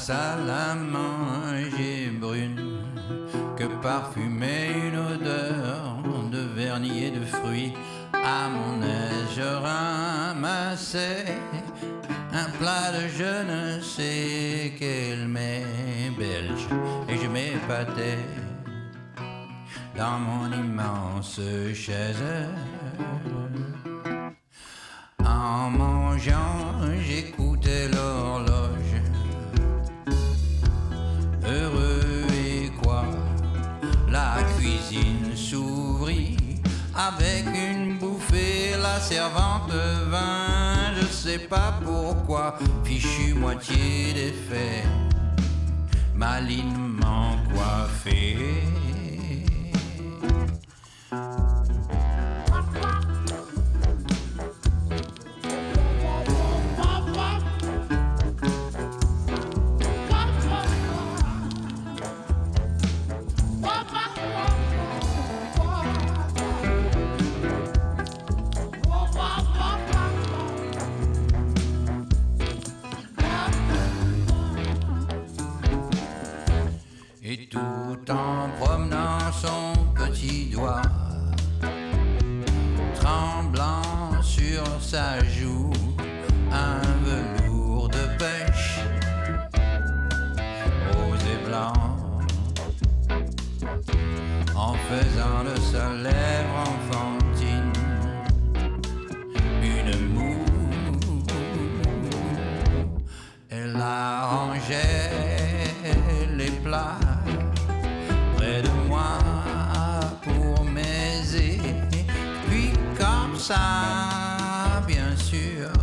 salle à manger brune que parfumait une odeur de vernis et de fruits. À mon aise, je ramassais un plat de je ne sais quel mais belge et je m'épatais dans mon immense chaise. En mangeant, j'écoutais avec une bouffée, la servante vint, je sais pas pourquoi, fichu moitié défait, malinement coiffé. En promenant son petit doigt, tremblant sur sa joue, un velours de pêche, rose et blanc, en faisant de sa lèvre enfantine une moue. Elle arrangeait ça, bien sûr.